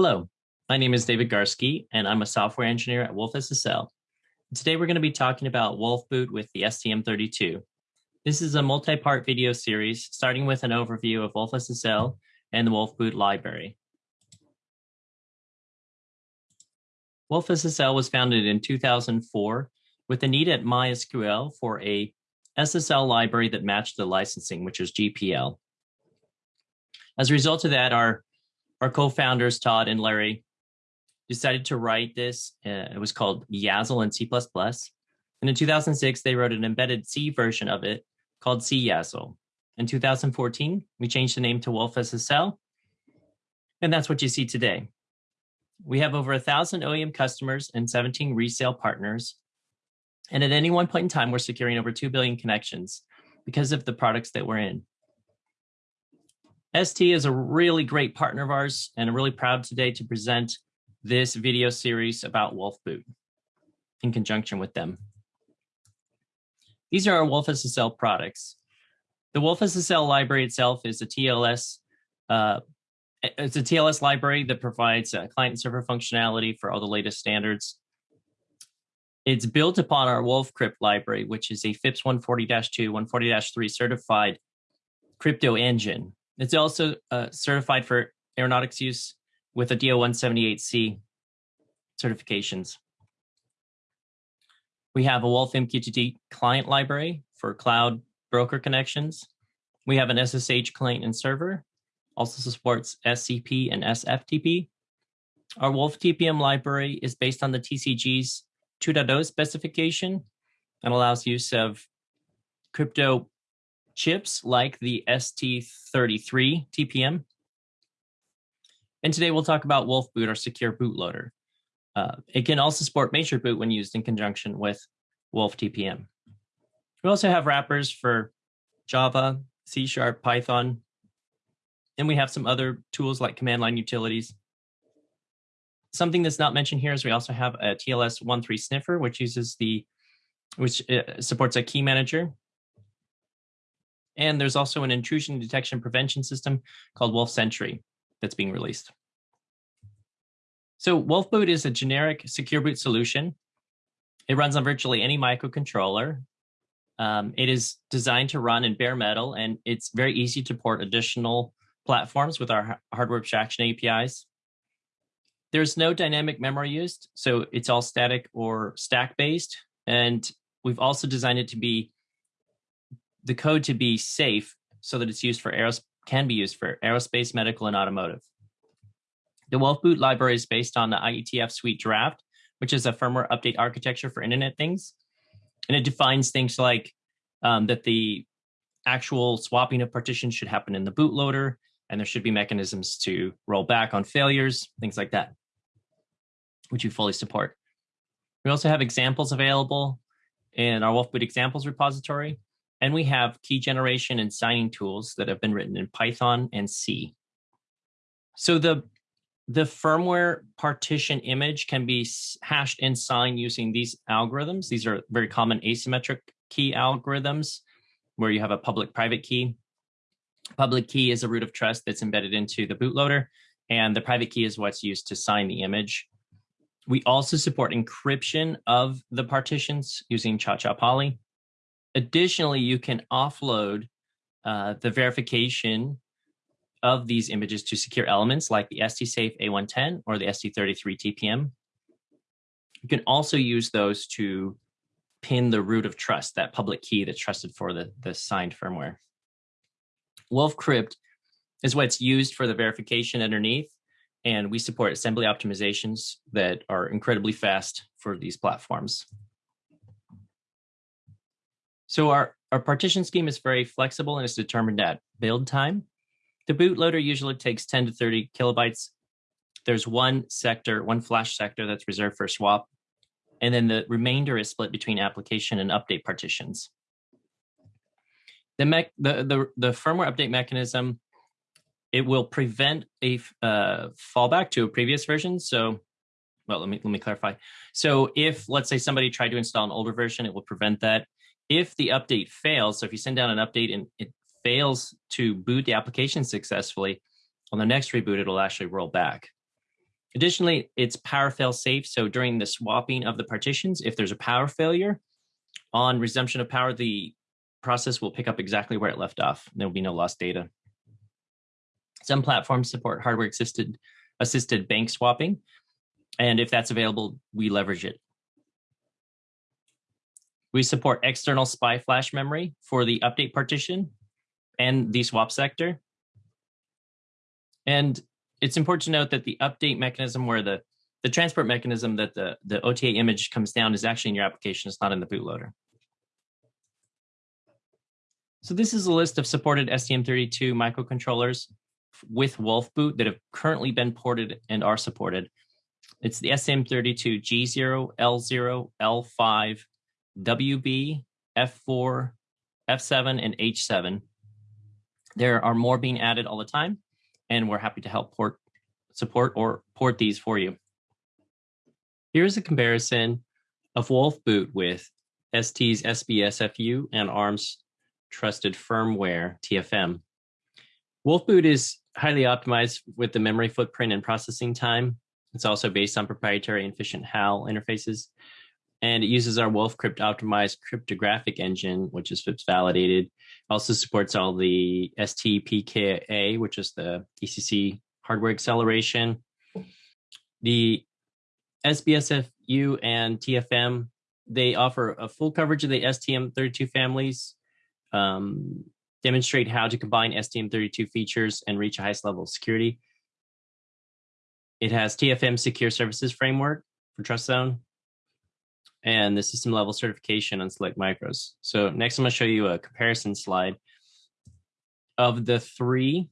Hello, my name is David Garske, and I'm a software engineer at Wolf SSL. Today, we're going to be talking about Wolf Boot with the STM32. This is a multi-part video series, starting with an overview of Wolf SSL and the Wolf Boot library. Wolf SSL was founded in 2004 with a need at MySQL for a SSL library that matched the licensing, which was GPL. As a result of that, our, our co-founders, Todd and Larry, decided to write this. Uh, it was called yaSSL in C++. And in 2006, they wrote an embedded C version of it called CyaSSL. In 2014, we changed the name to Wolf SSL. And that's what you see today. We have over a thousand OEM customers and 17 resale partners. And at any one point in time, we're securing over 2 billion connections because of the products that we're in. ST is a really great partner of ours, and I'm really proud today to present this video series about Wolf Boot in conjunction with them. These are our Wolf SSL products. The Wolf SSL library itself is a TLS uh, it's a TLS library that provides uh, client and server functionality for all the latest standards. It's built upon our Wolf Crypt library, which is a FIPS 140-2, 140-3 certified crypto engine. It's also uh, certified for aeronautics use with a DO-178C certifications. We have a Wolf MQTT client library for cloud broker connections. We have an SSH client and server also supports SCP and SFTP. Our Wolf TPM library is based on the TCG's 2.0 specification and allows use of crypto chips like the ST33 TPM. And today we'll talk about Wolf Boot, our secure bootloader. Uh, it can also support Measured Boot when used in conjunction with Wolf TPM. We also have wrappers for Java, C Sharp, Python, and we have some other tools like command line utilities. Something that's not mentioned here is we also have a TLS 1.3 sniffer, which uses the, which uh, supports a key manager. And there's also an intrusion detection prevention system called Wolf Sentry that's being released. So Wolf Boot is a generic secure boot solution. It runs on virtually any microcontroller. Um, it is designed to run in bare metal, and it's very easy to port additional platforms with our hardware abstraction APIs. There's no dynamic memory used, so it's all static or stack based. And we've also designed it to be the code to be safe so that it's used for aeros can be used for aerospace, medical, and automotive. The Wolf Boot library is based on the IETF SUIT draft, which is a firmware update architecture for Internet things. And it defines things like um, that the actual swapping of partitions should happen in the bootloader, and there should be mechanisms to roll back on failures, things like that, which we fully support. We also have examples available in our Wolfboot examples repository, and we have key generation and signing tools that have been written in Python and C. So the, the firmware partition image can be hashed and signed using these algorithms. These are very common asymmetric key algorithms where you have a public private key Public key is a root of trust that's embedded into the bootloader, and the private key is what's used to sign the image. We also support encryption of the partitions using Cha-Cha Poly. Additionally, you can offload uh, the verification of these images to secure elements like the STSAFE A110 or the ST33 TPM. You can also use those to pin the root of trust, that public key that's trusted for the, the signed firmware. Wolf Crypt is what's used for the verification underneath. And we support assembly optimizations that are incredibly fast for these platforms. So our, our partition scheme is very flexible and is determined at build time. The bootloader usually takes 10 to 30 kilobytes. There's one sector, one flash sector that's reserved for swap. And then the remainder is split between application and update partitions the, mech, the, the, the firmware update mechanism, it will prevent a uh, fallback to a previous version. So, well, let me, let me clarify. So if, let's say somebody tried to install an older version, it will prevent that. If the update fails, so if you send down an update and it fails to boot the application successfully, on the next reboot, it'll actually roll back. Additionally, it's power fail safe. So during the swapping of the partitions, if there's a power failure, on resumption of power, the process will pick up exactly where it left off. There will be no lost data. Some platforms support hardware assisted, assisted bank swapping. And if that's available, we leverage it. We support external SPI flash memory for the update partition and the swap sector. And it's important to note that the update mechanism where the, the transport mechanism that the, the OTA image comes down is actually in your application, it's not in the bootloader. So this is a list of supported STM32 microcontrollers with Wolf boot that have currently been ported and are supported. It's the STM32 G0, L0, L5, WB, F4, F7, and H7. There are more being added all the time and we're happy to help port support or port these for you. Here's a comparison of Wolf Boot with ST's SBSFU and ARM's trusted firmware TFM. Wolf Boot is highly optimized with the memory footprint and processing time. It's also based on proprietary and efficient HAL interfaces. And it uses our WolfCrypt optimized cryptographic engine, which is FIPS validated also supports all the STPKA, which is the ECC hardware acceleration. The SBSFU and TFM, they offer a full coverage of the STM32 families, um, demonstrate how to combine STM32 features and reach a highest level of security. It has TFM Secure Services Framework for Trust Zone, and the system level certification on select micros. So next I'm gonna show you a comparison slide of the three.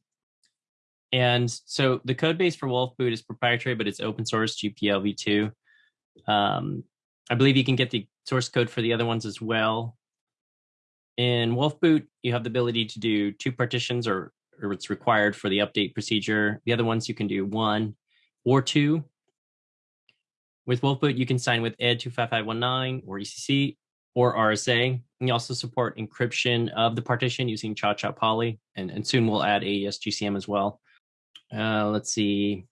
And so the code base for Wolf Boot is proprietary, but it's open source GPL v2. Um, I believe you can get the source code for the other ones as well. In Wolf Boot, you have the ability to do two partitions or, or it's required for the update procedure. The other ones you can do one or two with Wolfboot, you can sign with ED 25519 or ECC or RSA. You also support encryption of the partition using Cha-Cha Poly, and, and soon we'll add AES GCM as well. Uh, let's see.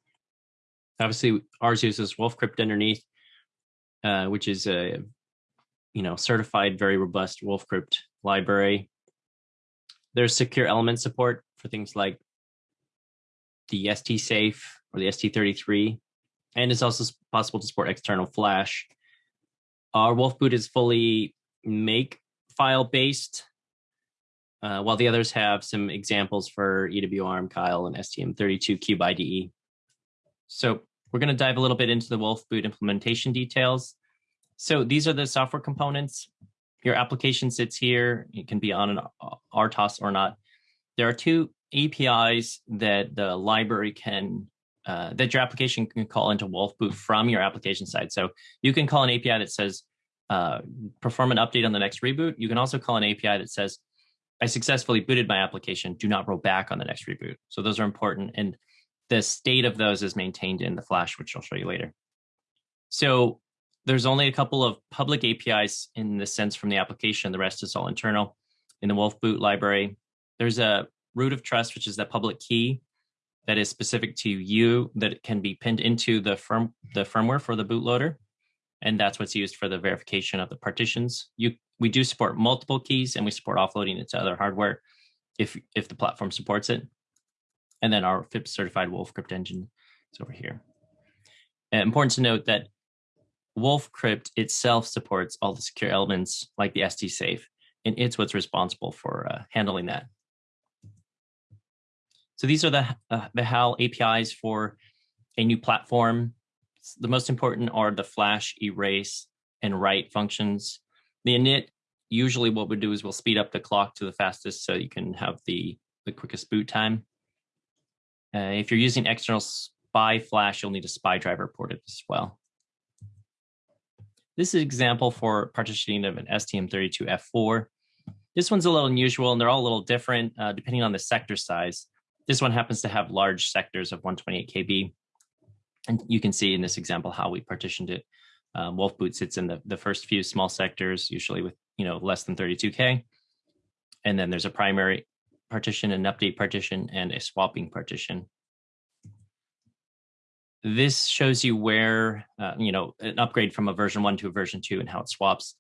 Obviously, ours uses WolfCrypt underneath, uh, which is a you know certified, very robust WolfCrypt library. There's secure element support for things like the STSAFE or the ST33 and it's also possible to support external flash. Our Wolf boot is fully make file based, uh, while the others have some examples for EWARM, Keil, and STM32 Cube IDE. So we're going to dive a little bit into the Wolf boot implementation details. So these are the software components. Your application sits here. It can be on an RTOS or not. There are two APIs that the library can uh, that your application can call into Wolf Boot from your application side. So you can call an API that says, uh, perform an update on the next reboot. You can also call an API that says, I successfully booted my application, do not roll back on the next reboot. So those are important. And the state of those is maintained in the Flash, which I'll show you later. So there's only a couple of public APIs in the sense from the application. The rest is all internal. In the Wolf Boot library, there's a root of trust, which is that public key that is specific to you that can be pinned into the firm the firmware for the bootloader. And that's what's used for the verification of the partitions. You we do support multiple keys and we support offloading it to other hardware if if the platform supports it. And then our FIPS certified Wolf Crypt engine is over here. And important to note that Wolf Crypt itself supports all the secure elements like the STSAFE, and it's what's responsible for uh, handling that. So these are the, uh, the HAL APIs for a new platform. The most important are the flash, erase, and write functions. The init, usually what we do is we'll speed up the clock to the fastest so you can have the, the quickest boot time. Uh, if you're using external SPI flash, you'll need a SPI driver ported as well. This is an example for partitioning of an STM32F4. This one's a little unusual and they're all a little different uh, depending on the sector size. This one happens to have large sectors of 128 KB. And you can see in this example how we partitioned it. Um, Wolf Boot sits in the, the first few small sectors, usually with you know less than 32K. And then there's a primary partition, an update partition, and a swapping partition. this shows you where, uh, you know, an upgrade from a version one to a version two and how it swaps.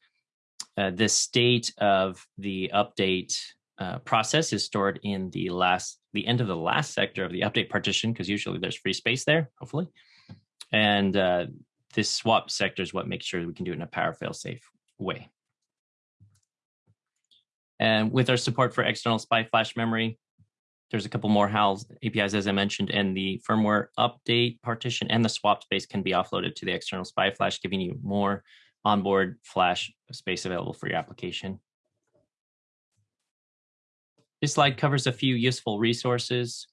Uh, the state of the update uh, process is stored in the last, the end of the last sector of the update partition, because usually there's free space there, hopefully. And uh, this swap sector is what makes sure we can do it in a power fail safe way. And with our support for external SPI flash memory, there's a couple more HALs APIs, as I mentioned, and the firmware update partition and the swap space can be offloaded to the external SPI flash, giving you more onboard flash space available for your application. This slide covers a few useful resources.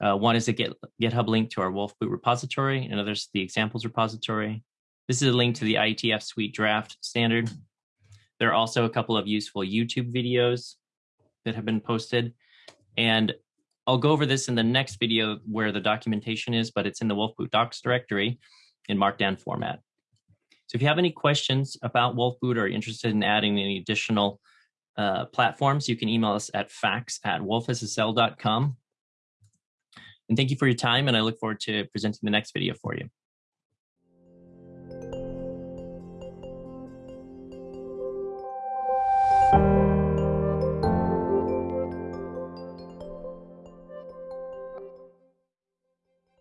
Uh, one is a Git, GitHub link to our Wolfboot repository, and others the examples repository. This is a link to the IETF SUIT draft standard. There are also a couple of useful YouTube videos that have been posted. And I'll go over this in the next video where the documentation is, but it's in the Wolfboot docs directory in Markdown format. So if you have any questions about Wolfboot or are interested in adding any additional uh, platforms, you can email us at facts at wolfssl.com. And thank you for your time, and I look forward to presenting the next video for you.